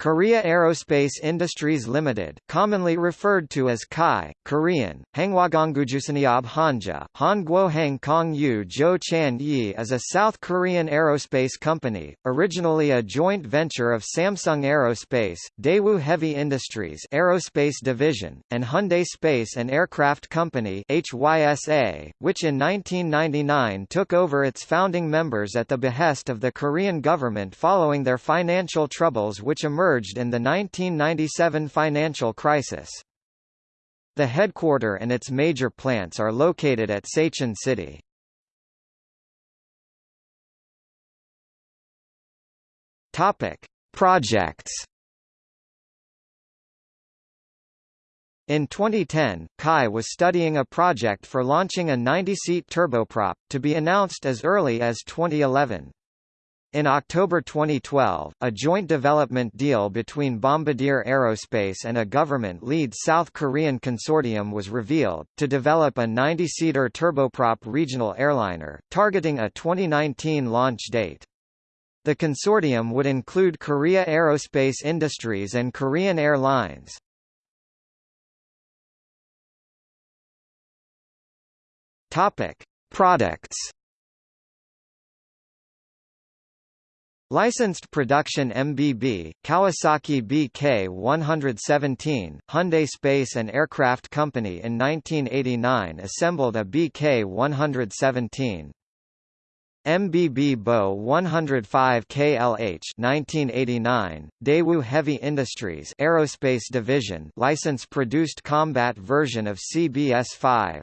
Korea Aerospace Industries Limited, commonly referred to as KAI, Korean, Hangwagonggujusaniab Hanja, Hangguo Kong Yu Jo Chan Yi is a South Korean aerospace company, originally a joint venture of Samsung Aerospace, Daewoo Heavy Industries Aerospace Division, and Hyundai Space and Aircraft Company HYSA, which in 1999 took over its founding members at the behest of the Korean government following their financial troubles which emerged emerged in the 1997 financial crisis. The headquarter and its major plants are located at Sacheon City. Topic: Projects. In 2010, Kai was studying a project for launching a 90-seat turboprop, to be announced as early as 2011. In October 2012, a joint development deal between Bombardier Aerospace and a government-led South Korean consortium was revealed, to develop a 90-seater turboprop regional airliner, targeting a 2019 launch date. The consortium would include Korea Aerospace Industries and Korean Airlines. Products Licensed production MBB, Kawasaki BK-117, Hyundai Space and Aircraft Company in 1989 assembled a BK-117. MBB Bo 105 KLH 1989 Daewoo Heavy Industries Aerospace Division license produced combat version of CBS-5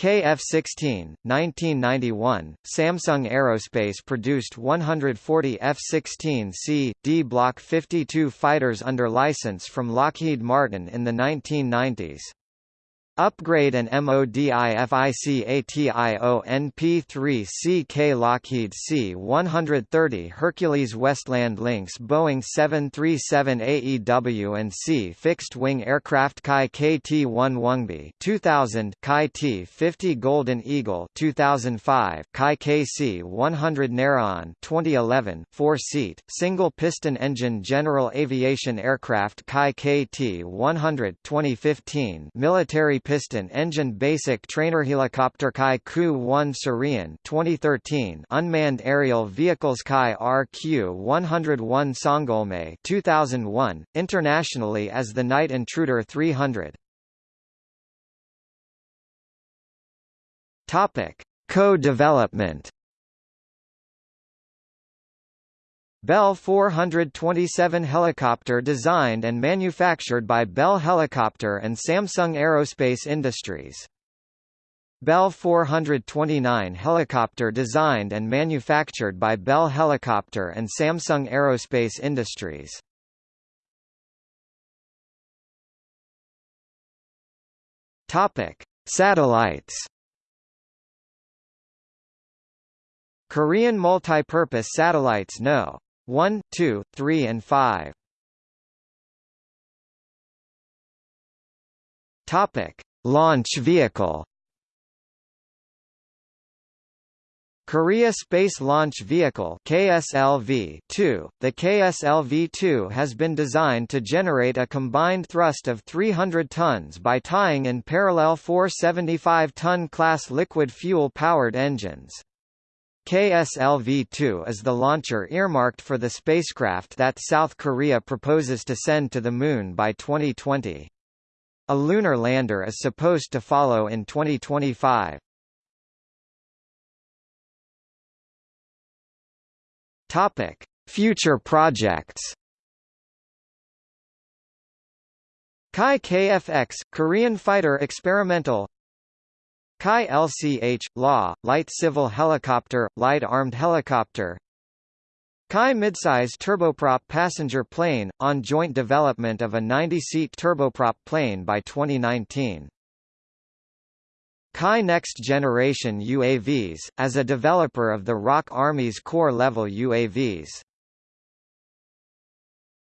KF-16, 1991, Samsung Aerospace produced 140 F-16C, D Block 52 fighters under license from Lockheed Martin in the 1990s. Upgrade and MODIFICATIONP3CK Lockheed C-130 Hercules Westland Lynx Boeing 737 AEW and C fixed-wing aircraft Kai KT-1 Woongbi 2000 Kai T-50 Golden Eagle 2005 Kai KC-100 Naraon 2011 four-seat, single-piston engine general aviation aircraft Kai KT-100 2015 military piston engine basic trainer helicopter Kai Ku-1 Surion 2013 unmanned aerial vehicles Kai RQ-101 Songgolmae 2001 internationally as the Night Intruder 300 Topic Co-development Bell 427 helicopter designed and manufactured by Bell Helicopter and Samsung Aerospace Industries. Bell 429 helicopter designed and manufactured by Bell Helicopter and Samsung Aerospace Industries. Topic: Satellites Korean multipurpose satellites No. 1, 2, 3 and 5. Topic: Launch vehicle. Korea Space Launch Vehicle KSLV-2. The KSLV-2 has been designed to generate a combined thrust of 300 tons by tying in parallel four 75-ton class liquid fuel-powered engines. KSLV-2 is the launcher earmarked for the spacecraft that South Korea proposes to send to the Moon by 2020. A lunar lander is supposed to follow in 2025. Topic: Future projects. Kai KFX Korean fighter experimental Kai LCH, Law light civil helicopter, light armed helicopter Kai midsize turboprop passenger plane, on joint development of a 90-seat turboprop plane by 2019. Kai Next Generation UAVs, as a developer of the ROK Army's corps-level UAVs